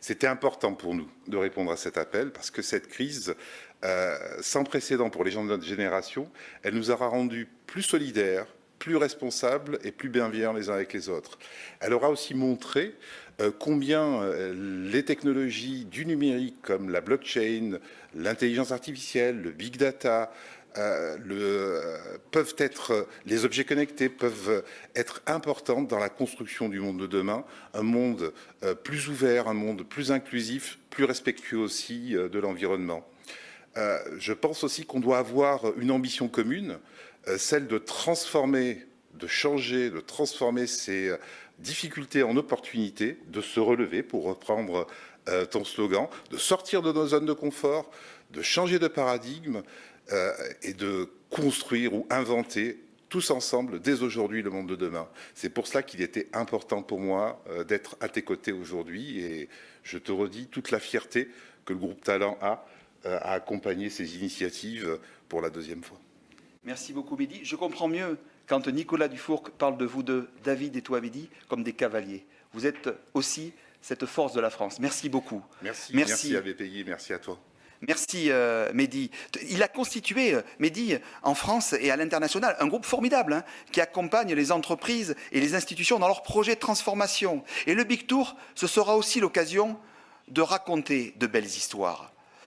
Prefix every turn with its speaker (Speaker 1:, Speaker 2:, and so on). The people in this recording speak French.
Speaker 1: C'était important pour nous de répondre à cet appel parce que cette crise, euh, sans précédent pour les gens de notre génération, elle nous aura rendus plus solidaires, plus responsables et plus bienveillants les uns avec les autres. Elle aura aussi montré euh, combien euh, les technologies du numérique comme la blockchain, l'intelligence artificielle, le big data, euh, être, les objets connectés peuvent être importants dans la construction du monde de demain, un monde plus ouvert, un monde plus inclusif, plus respectueux aussi de l'environnement. je pense aussi qu'on doit avoir une ambition commune, celle de transformer, de changer, de transformer ces difficultés en opportunités, de se relever, pour reprendre ton slogan, de sortir de nos zones de confort, de changer de paradigme, euh, et de construire ou inventer tous ensemble, dès aujourd'hui, le monde de demain. C'est pour cela qu'il était important pour moi euh, d'être à tes côtés aujourd'hui et je te redis toute la fierté que le groupe Talent a euh, à accompagner ces initiatives pour la deuxième fois.
Speaker 2: Merci beaucoup, Mehdi. Je comprends mieux quand Nicolas Dufourc parle de vous deux, David et toi, Mehdi, comme des cavaliers. Vous êtes aussi cette force de la France. Merci beaucoup.
Speaker 1: Merci, merci, merci à BPI, merci à toi.
Speaker 2: Merci euh, Mehdi. Il a constitué, euh, Mehdi, en France et à l'international, un groupe formidable hein, qui accompagne les entreprises et les institutions dans leurs projets de transformation. Et le Big Tour, ce sera aussi l'occasion de raconter de belles histoires.